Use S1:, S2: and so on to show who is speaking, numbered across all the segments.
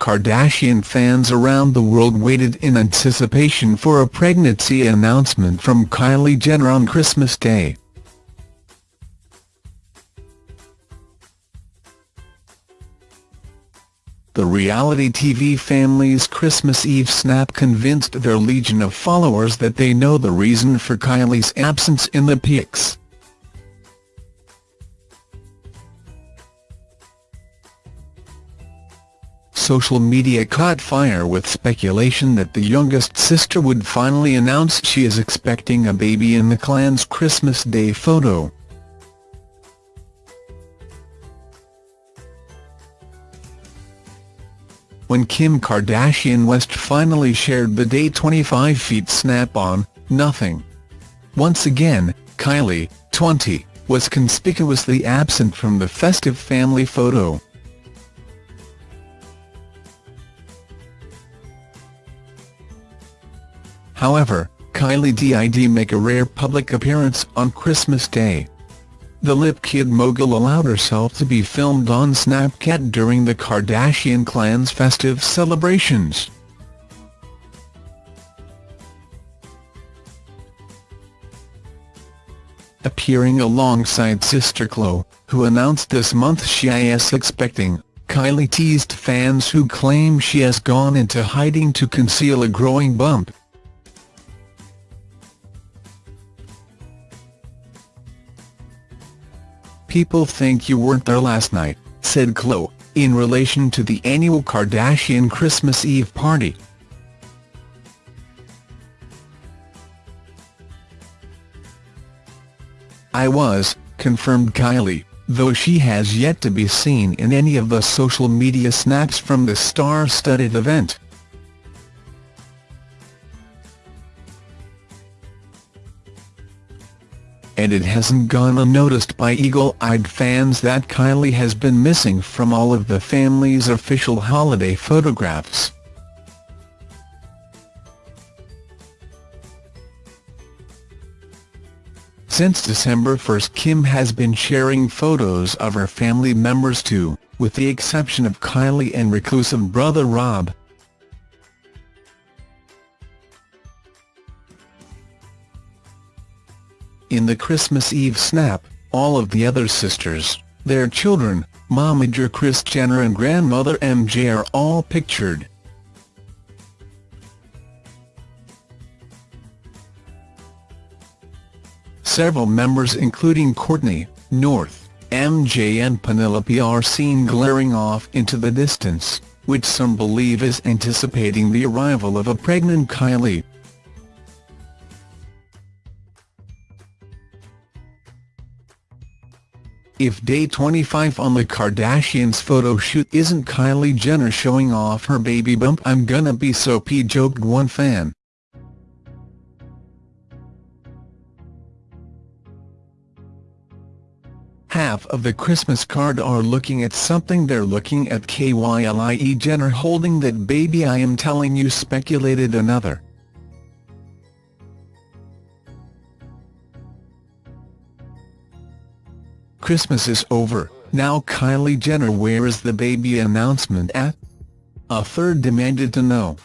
S1: Kardashian fans around the world waited in anticipation for a pregnancy announcement from Kylie Jenner on Christmas Day. The reality TV family's Christmas Eve snap convinced their legion of followers that they know the reason for Kylie's absence in the pics. Social media caught fire with speculation that the youngest sister would finally announce she is expecting a baby in the clan's Christmas Day photo. When Kim Kardashian West finally shared the day 25 feet snap-on, nothing. Once again, Kylie, 20, was conspicuously absent from the festive family photo. However, Kylie did make a rare public appearance on Christmas Day. The Lip Kit mogul allowed herself to be filmed on Snapchat during the Kardashian clan's festive celebrations. Appearing alongside sister Khloe, who announced this month she is expecting, Kylie teased fans who claim she has gone into hiding to conceal a growing bump. People think you weren't there last night, said Khloe, in relation to the annual Kardashian Christmas Eve party. I was, confirmed Kylie, though she has yet to be seen in any of the social media snaps from the star-studded event. And it hasn't gone unnoticed by eagle-eyed fans that Kylie has been missing from all of the family's official holiday photographs. Since December 1 Kim has been sharing photos of her family members too, with the exception of Kylie and reclusive brother Rob. In the Christmas Eve snap, all of the other sisters, their children, momager Kris Jenner and grandmother MJ are all pictured. Several members including Kourtney, North, MJ and Penelope are seen glaring off into the distance, which some believe is anticipating the arrival of a pregnant Kylie. If day 25 on the Kardashians photo shoot isn't Kylie Jenner showing off her baby bump I'm gonna be so p joked one fan. Half of the Christmas card are looking at something they're looking at Kylie Jenner holding that baby I am telling you speculated another. Christmas is over, now Kylie Jenner where is the baby announcement at? A third demanded to know.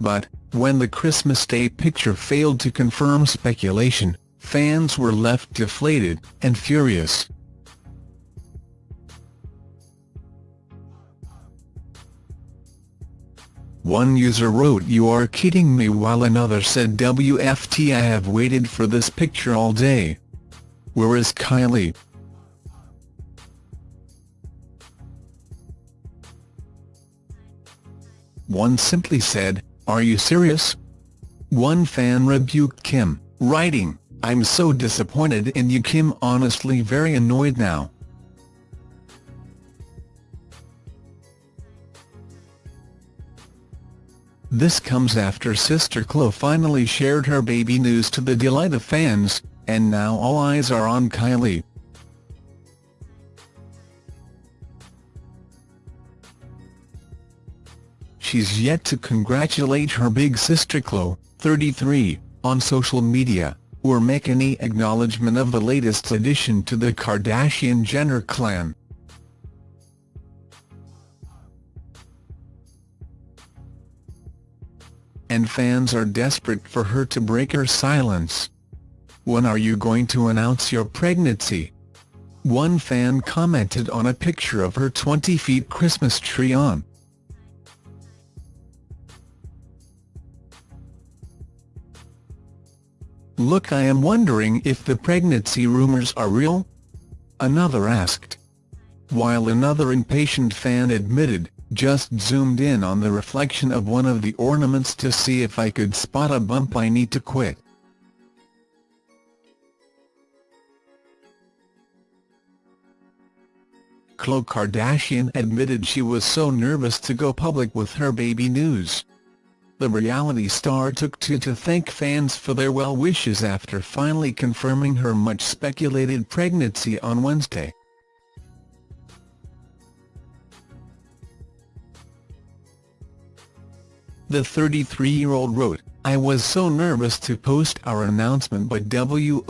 S1: But, when the Christmas Day picture failed to confirm speculation, fans were left deflated and furious. One user wrote you are kidding me while another said WFT I have waited for this picture all day. Where is Kylie? One simply said, are you serious? One fan rebuked Kim, writing, I'm so disappointed in you Kim honestly very annoyed now. This comes after sister Khloe finally shared her baby news to the delight of fans, and now all eyes are on Kylie. She's yet to congratulate her big sister Khloe, 33, on social media. or make any acknowledgement of the latest addition to the Kardashian-Jenner clan. And fans are desperate for her to break her silence. When are you going to announce your pregnancy? One fan commented on a picture of her 20-feet Christmas tree on Look I am wondering if the pregnancy rumors are real? Another asked. While another impatient fan admitted, just zoomed in on the reflection of one of the ornaments to see if I could spot a bump I need to quit. Khloe Kardashian admitted she was so nervous to go public with her baby news. The reality star took to to thank fans for their well wishes after finally confirming her much-speculated pregnancy on Wednesday. The 33-year-old wrote, I was so nervous to post our announcement but WOWWW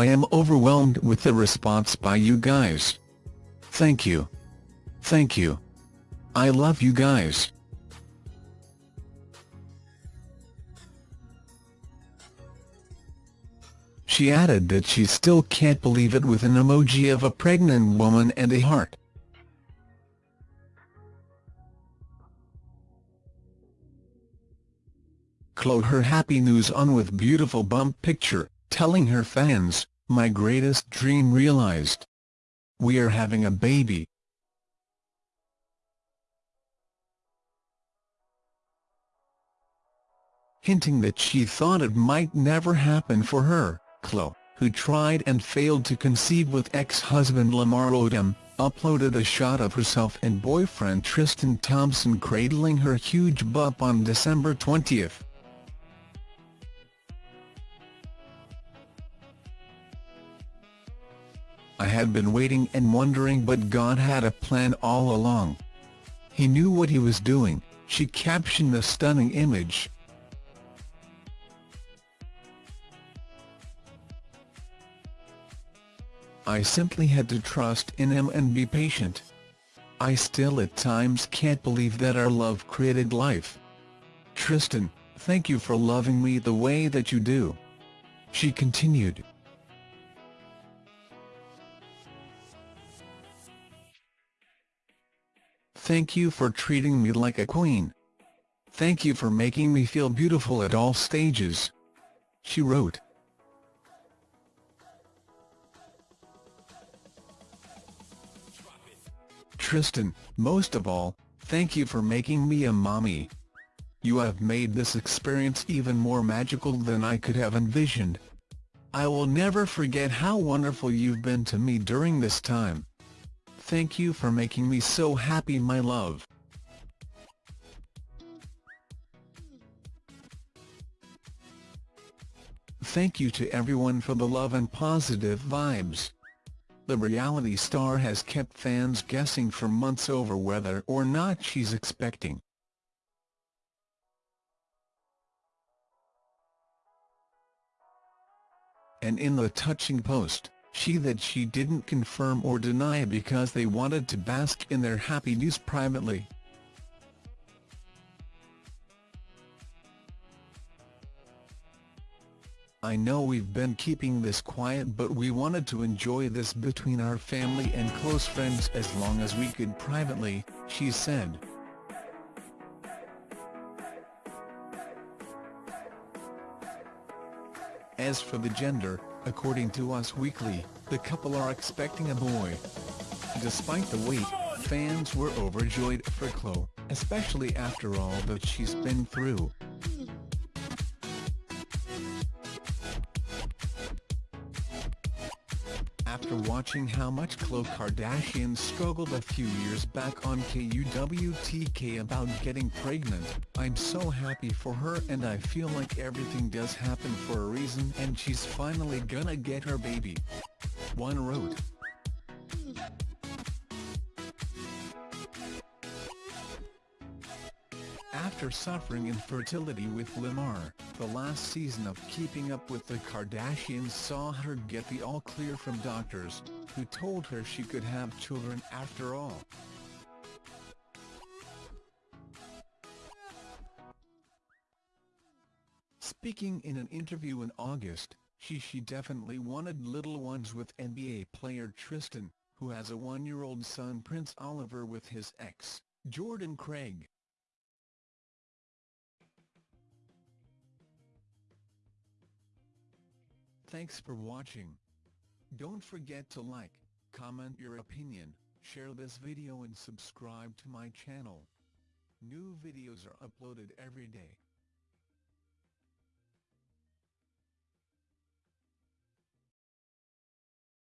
S1: I am overwhelmed with the response by you guys. Thank you. Thank you. I love you guys. She added that she still can't believe it with an emoji of a pregnant woman and a heart. Khloe her happy news on with beautiful bump picture, telling her fans, my greatest dream realized. We are having a baby. Hinting that she thought it might never happen for her. Khloe, who tried and failed to conceive with ex-husband Lamar Odom, uploaded a shot of herself and boyfriend Tristan Thompson cradling her huge bump on December 20. I had been waiting and wondering but God had a plan all along. He knew what he was doing, she captioned the stunning image. I simply had to trust in him and be patient. I still at times can't believe that our love created life. Tristan, thank you for loving me the way that you do. She continued. Thank you for treating me like a queen. Thank you for making me feel beautiful at all stages. She wrote. Tristan, most of all, thank you for making me a mommy. You have made this experience even more magical than I could have envisioned. I will never forget how wonderful you've been to me during this time. Thank you for making me so happy my love. Thank you to everyone for the love and positive vibes. The reality star has kept fans guessing for months over whether or not she's expecting. And in the touching post, she that she didn't confirm or deny because they wanted to bask in their happy news privately. I know we've been keeping this quiet but we wanted to enjoy this between our family and close friends as long as we could privately, she said. As for the gender, according to Us Weekly, the couple are expecting a boy. Despite the wait, fans were overjoyed for Khloe, especially after all that she's been through. After watching how much Khloe Kardashian struggled a few years back on KUWTK about getting pregnant, I'm so happy for her and I feel like everything does happen for a reason and she's finally gonna get her baby. One wrote. after suffering infertility with Lamar, the last season of Keeping Up with the Kardashians saw her get the all-clear from doctors, who told her she could have children after all. Speaking in an interview in August, she she definitely wanted little ones with NBA player Tristan, who has a one-year-old son Prince Oliver with his ex, Jordan Craig. Thanks for watching. Don't forget to like, comment your opinion, share this video and subscribe to my channel. New videos are uploaded every day.